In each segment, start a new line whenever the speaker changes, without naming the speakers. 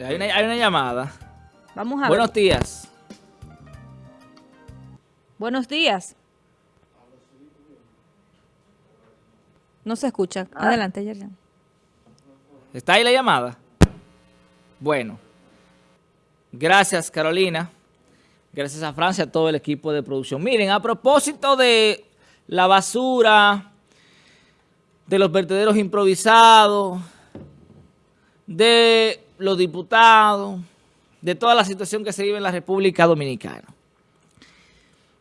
Hay una, hay una llamada.
Vamos a
Buenos
ver.
días.
Buenos días. No se escucha. Adelante, Yerjan.
¿Está ahí la llamada? Bueno. Gracias, Carolina. Gracias a Francia, a todo el equipo de producción. Miren, a propósito de la basura, de los vertederos improvisados, de los diputados, de toda la situación que se vive en la República Dominicana.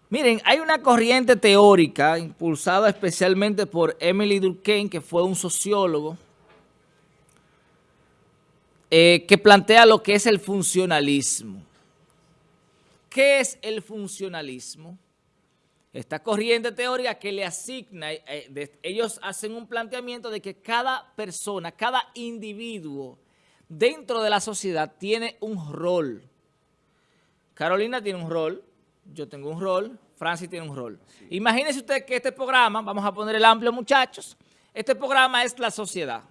Miren, hay una corriente teórica impulsada especialmente por Emily Durkheim, que fue un sociólogo, eh, que plantea lo que es el funcionalismo. ¿Qué es el funcionalismo? Esta corriente teórica que le asigna, eh, ellos hacen un planteamiento de que cada persona, cada individuo dentro de la sociedad tiene un rol. Carolina tiene un rol, yo tengo un rol, Francis tiene un rol. Imagínense usted que este programa, vamos a poner el amplio muchachos, este programa es la sociedad.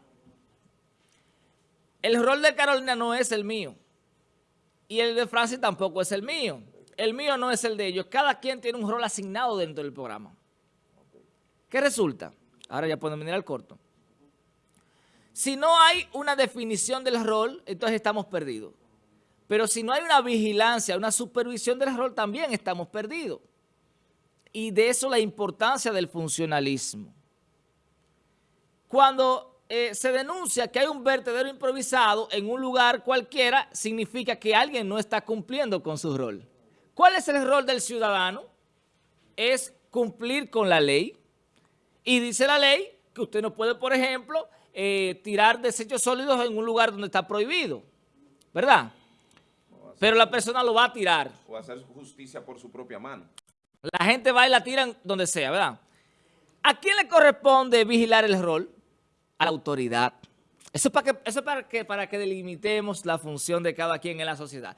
El rol de Carolina no es el mío. Y el de Francis tampoco es el mío. El mío no es el de ellos. Cada quien tiene un rol asignado dentro del programa. ¿Qué resulta? Ahora ya pueden venir al corto. Si no hay una definición del rol, entonces estamos perdidos. Pero si no hay una vigilancia, una supervisión del rol, también estamos perdidos. Y de eso la importancia del funcionalismo. Cuando eh, se denuncia que hay un vertedero improvisado en un lugar cualquiera, significa que alguien no está cumpliendo con su rol. ¿Cuál es el rol del ciudadano? Es cumplir con la ley. Y dice la ley que usted no puede, por ejemplo, eh, tirar desechos sólidos en un lugar donde está prohibido. ¿Verdad? Pero la persona lo va a tirar.
o hacer justicia por su propia mano.
La gente va y la tiran donde sea, ¿verdad? ¿A quién le corresponde vigilar el rol? A la autoridad. Eso es para que, eso es para que, para que delimitemos la función de cada quien en la sociedad.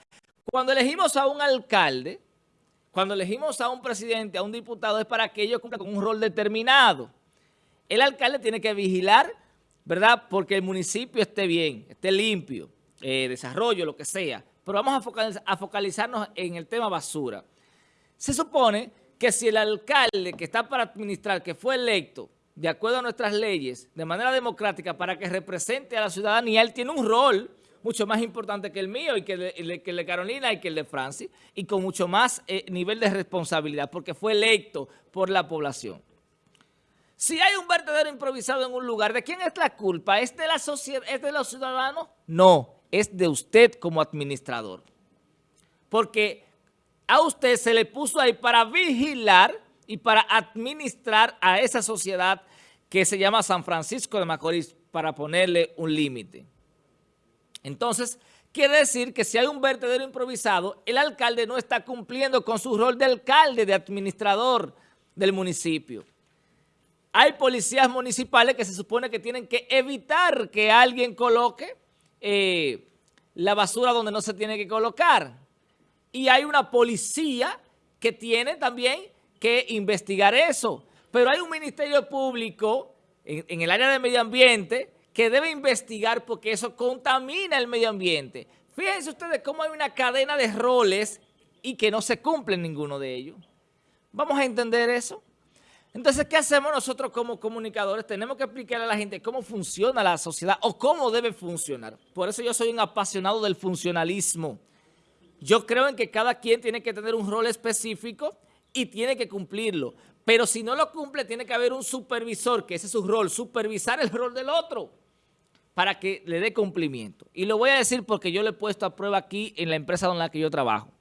Cuando elegimos a un alcalde, cuando elegimos a un presidente, a un diputado, es para que ellos cumplan con un rol determinado. El alcalde tiene que vigilar, ¿verdad? Porque el municipio esté bien, esté limpio, eh, desarrollo, lo que sea. Pero vamos a, focaliz- a focalizarnos en el tema basura. Se supone que si el alcalde que está para administrar, que fue electo de acuerdo a nuestras leyes, de manera democrática, para que represente a la ciudadanía, él tiene un rol mucho más importante que el mío y que el de, el de- que el de Carolina y que el de Francis, y con mucho más eh, nivel de responsabilidad, porque fue electo por la población. Si hay un vertedero improvisado en un lugar, ¿de quién es la culpa? ¿Es de la sociedad, es de los ciudadanos? No, es de usted como administrador. Porque a usted se le puso ahí para vigilar y para administrar a esa sociedad que se llama San Francisco de Macorís para ponerle un límite. Entonces, quiere decir que si hay un vertedero improvisado, el alcalde no está cumpliendo con su rol de alcalde, de administrador del municipio. Hay policías municipales que se supone que tienen que evitar que alguien coloque eh, la basura donde no se tiene que colocar. Y hay una policía que tiene también que investigar eso. Pero hay un ministerio público en, el área de medio ambiente que debe investigar porque eso contamina el medio ambiente. Fíjense ustedes cómo hay una cadena de roles y que no se cumple ninguno de ellos. ¿Vamos a entender eso? Entonces, ¿qué hacemos nosotros como comunicadores? Tenemos que explicarle a la gente cómo funciona la sociedad o cómo debe funcionar. Por eso yo soy un apasionado del funcionalismo. Yo creo en que cada quien tiene que tener un rol específico y tiene que cumplirlo. Pero si no lo cumple, tiene que haber un supervisor, que ese es su rol, supervisar el rol del otro para que le dé cumplimiento. Y lo voy a decir porque yo lo he puesto a prueba aquí en la empresa en la que yo trabajo.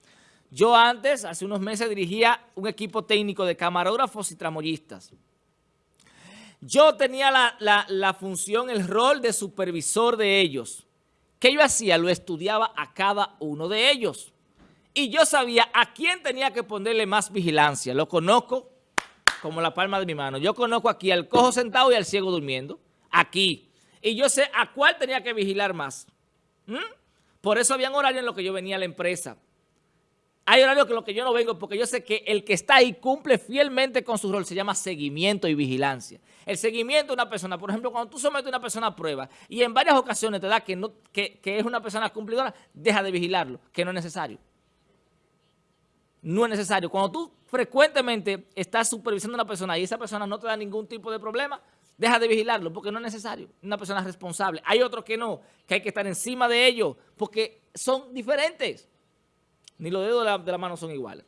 Yo antes, hace unos meses, dirigía un equipo técnico de camarógrafos y tramoyistas. Yo tenía la, función, el rol de supervisor de ellos. ¿Qué yo hacía? Lo estudiaba a cada uno de ellos. Y yo sabía a quién tenía que ponerle más vigilancia. Lo conozco como la palma de mi mano. Yo conozco aquí al cojo sentado y al ciego durmiendo. Aquí. Y yo sé a cuál tenía que vigilar más. ¿Mm? Por eso había un horario en lo que yo venía a la empresa. Hay horarios que lo que yo no vengo porque yo sé que el que está ahí cumple fielmente con su rol, se llama seguimiento y vigilancia. El seguimiento de una persona, por ejemplo, cuando tú sometes a una persona a prueba y en varias ocasiones te da que, es una persona cumplidora, deja de vigilarlo, que no es necesario. No es necesario. Cuando tú frecuentemente estás supervisando a una persona y esa persona no te da ningún tipo de problema, deja de vigilarlo porque no es necesario. Una persona responsable. Hay otros que no, que hay que estar encima de ellos porque son diferentes. Ni los dedos de la, mano son iguales.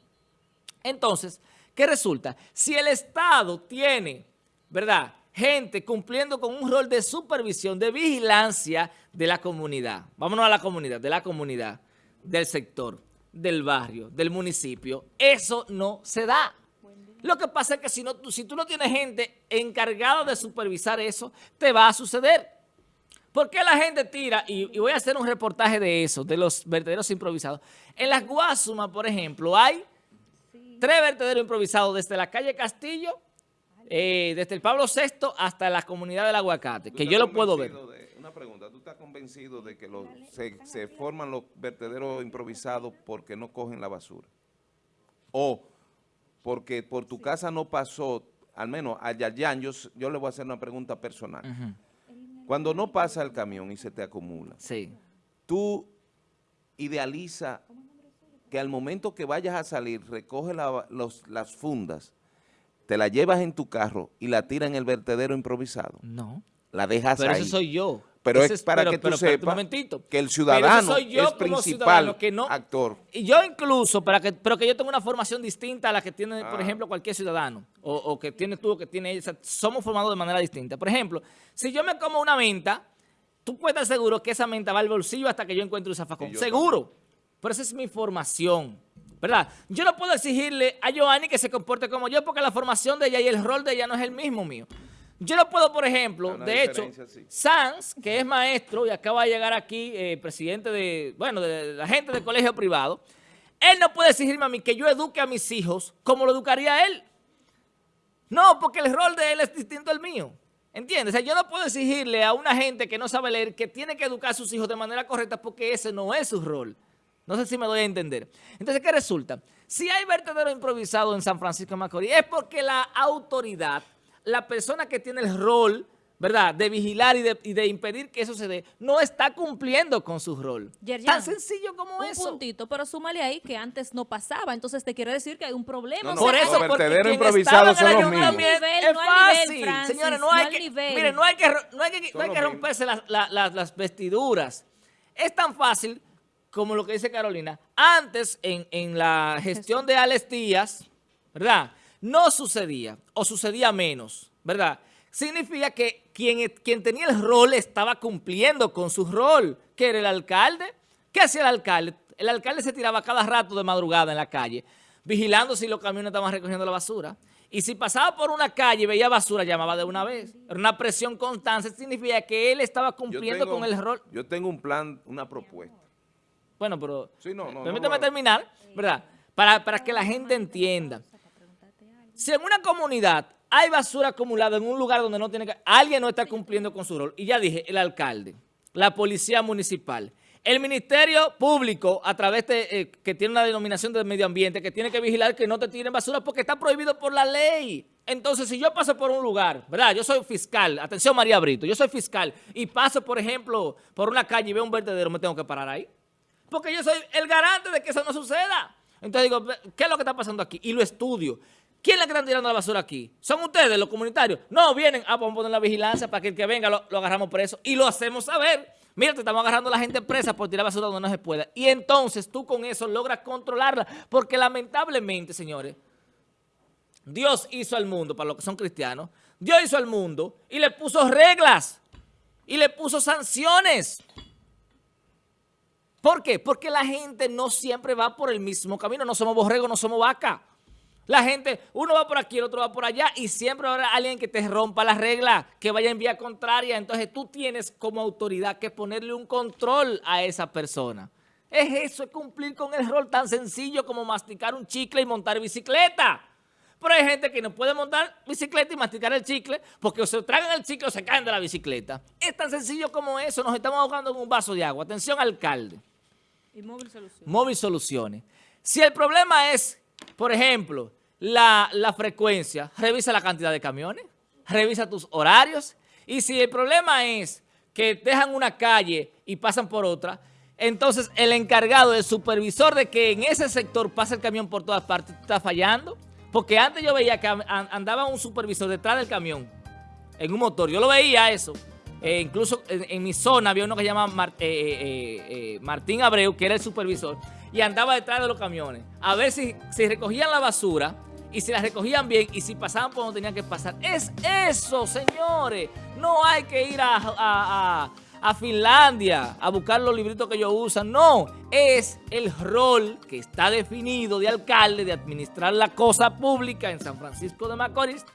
Entonces, ¿qué resulta? Si el Estado tiene, ¿verdad?, gente cumpliendo con un rol de supervisión, de vigilancia de la comunidad. Vámonos a la comunidad, de la comunidad, del sector, del barrio, del municipio. Eso no se da. Lo que pasa es que si, no, si tú no tienes gente encargada de supervisar eso, te va a suceder. ¿Por qué la gente tira? Y, y, voy a hacer un reportaje de eso, de los vertederos improvisados. En las Guasumas, por ejemplo, hay tres vertederos improvisados desde la calle Castillo, eh, desde el Pablo VI hasta la comunidad del Aguacate, que yo lo puedo ver.
De, una pregunta, ¿tú estás convencido de que los, se, se, forman los vertederos improvisados porque no cogen la basura? O porque por tu casa no pasó, al menos a Yayan, yo, yo le voy a hacer una pregunta personal. Uh -huh. Cuando no pasa el camión y se te acumula,
sí.
tú idealiza que al momento que vayas a salir, recoge la, los, las fundas, te la llevas en tu carro y la tiras en el vertedero improvisado.
No.
La dejas
pero
ahí.
Pero eso soy yo.
Pero
Ese
es para
pero,
que tú
pero,
sepas que el ciudadano es principal
que no,
actor.
Y yo incluso, para que, pero que yo tengo una formación distinta a la que tiene,
Ah.
por ejemplo, cualquier ciudadano. O, o que tiene tú, o que tiene ella. Somos formados de manera distinta. Por ejemplo, si yo me como una menta, tú puedes estar seguro que esa menta va al bolsillo hasta que yo encuentre un zafacón.
Yo
Seguro. Pero esa es mi formación. ¿Verdad? Yo no puedo exigirle a Joanny que se comporte como yo porque la formación de ella y el rol de ella no es el mismo mío. Yo no puedo, por ejemplo, de hecho,
sí.
Sanz, que es maestro y acaba de llegar aquí, eh, presidente de, bueno, de la gente del colegio privado, él no puede exigirme a mí que yo eduque a mis hijos como lo educaría él. No, porque el rol de él es distinto al mío. ¿Entiendes? O sea, yo no puedo exigirle a una gente que no sabe leer que tiene que educar a sus hijos de manera correcta porque ese no es su rol. No sé si me doy a entender. Entonces, ¿qué resulta? Si hay vertedero improvisado en San Francisco de Macorís, es porque la autoridad, la persona que tiene el rol, ¿verdad?, de vigilar y de, y de impedir que eso se dé, no está cumpliendo con su rol.
Yerjan,
Tan sencillo como
un
eso.
puntito, pero súmale ahí que antes no pasaba, entonces te quiere decir que hay un problema.
No, no,
Por eso, porque
vertederos
quien
improvisados
estaba en el
son los mismos.
No
es
nivel, no nivel,
fácil,
Francis,
señores, no
no
hay que,
nivel.
mire, no hay que, no hay que, no
Son
hay que
los
romperse las, la- la- las vestiduras. Es tan fácil como lo que dice Carolina. Antes, en, en la gestión de Alex Díaz, ¿verdad? No sucedía, o sucedía menos, ¿verdad? Significa que quien, quien tenía el rol estaba cumpliendo con su rol, que era el alcalde. ¿Qué hacía el alcalde? El alcalde se tiraba cada rato de madrugada en la calle, vigilando si los camiones estaban recogiendo la basura. Y si pasaba por una calle y veía basura, llamaba de una vez. Era una presión constante, significa que él estaba cumpliendo
tengo-
con el rol.
Yo tengo un plan, una propuesta.
Bueno, pero
Sí, no, no, lo-
terminar, ¿verdad? Para, para que la gente entienda. Si en una comunidad hay basura acumulada en un lugar donde no tiene que... Alguien no está cumpliendo con su rol. Y ya dije, el alcalde, la policía municipal, el ministerio público, a través de, eh, que tiene una denominación de medio ambiente, que tiene que vigilar que no te tiren basura porque está prohibido por la ley. Entonces, si yo paso por un lugar, ¿verdad? Yo soy fiscal, atención María Brito, yo soy fiscal y paso, por ejemplo, por una calle y veo un vertedero, ¿me tengo que parar ahí? Porque yo soy el garante de que eso no suceda. Entonces digo, ¿qué es lo que está pasando aquí? Y lo estudio. ¿Quién el que están tirando la basura aquí? ¿Son ustedes, los comunitarios? No, vienen, ah, vamos a poner la vigilancia para que el que venga lo, agarramos preso. Y lo hacemos saber. Mira, te estamos agarrando a la gente presa por tirar basura donde no se pueda. Y entonces tú con eso logras controlarla. Porque lamentablemente, señores, Dios hizo al mundo, para los que son cristianos, Dios hizo al mundo y le puso reglas. Y le puso sanciones. ¿Por qué? Porque la gente no siempre va por el mismo camino. No somos borregos, no somos vaca. La gente, uno va por aquí, el otro va por allá y siempre habrá alguien que te rompa las reglas, que vaya en vía contraria. Entonces tú tienes como autoridad que ponerle un control a esa persona. Es eso, es cumplir con el rol tan sencillo como masticar un chicle y montar bicicleta. Pero hay gente que no puede montar bicicleta y masticar el chicle porque o se tragan el chicle o se caen de la bicicleta. Es tan sencillo como eso. Nos estamos ahogando en un vaso de agua. Atención, alcalde.
Y móvil solución.
Móvil Soluciones. Si el problema es, por ejemplo, la, la frecuencia, revisa la cantidad de camiones, revisa tus horarios, y si el problema es que dejan una calle y pasan por otra, entonces el encargado, el supervisor de que en ese sector pase el camión por todas partes, está fallando. Porque antes yo veía que andaba un supervisor detrás del camión, en un motor. Yo lo veía eso. Eh, incluso en, mi zona había uno que se llama eh, eh, Martín Abreu, que era el supervisor, y andaba detrás de los camiones. A ver si, si recogían la basura y si la recogían bien y si pasaban por donde tenían que pasar. Es eso, señores. No hay que ir a a Finlandia a buscar los libritos que ellos usan. No, es el rol que está definido de alcalde de administrar la cosa pública en San Francisco de Macorís.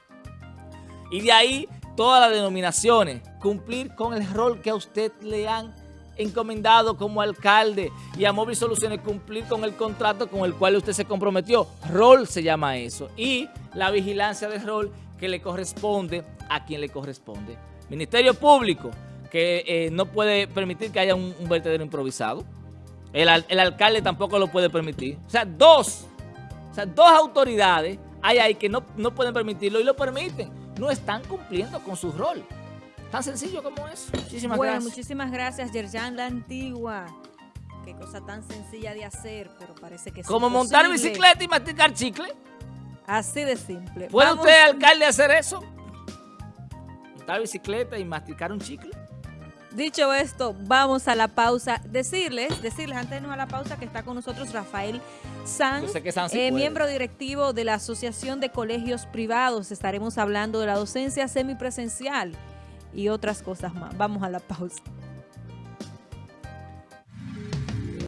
Y de ahí todas las denominaciones, cumplir con el rol que a usted le han encomendado como alcalde y a Móvil Soluciones cumplir con el contrato con el cual usted se comprometió. Rol se llama eso. Y la vigilancia del rol que le corresponde a quien le corresponde. Ministerio Público, que eh, no puede permitir que haya un, vertedero improvisado. El, alcalde tampoco lo puede permitir. O sea, dos, o sea, dos autoridades hay ahí que no, no pueden permitirlo y lo permiten. No están cumpliendo con su rol. Tan sencillo como eso. Muchísimas
bueno,
gracias.
muchísimas gracias, Yerjan La Antigua. Qué cosa tan sencilla de hacer, pero parece que es
Como montar bicicleta y masticar chicle.
Así de simple.
¿Puede usted, alcalde, hacer eso? Montar bicicleta y masticar un chicle.
Dicho esto, vamos a la pausa. Decirles, decirles antes de irnos a la pausa que está con nosotros Rafael Sanz, eh, miembro directivo de la Asociación de Colegios Privados. Estaremos hablando de la docencia semipresencial y otras cosas más. Vamos a la pausa.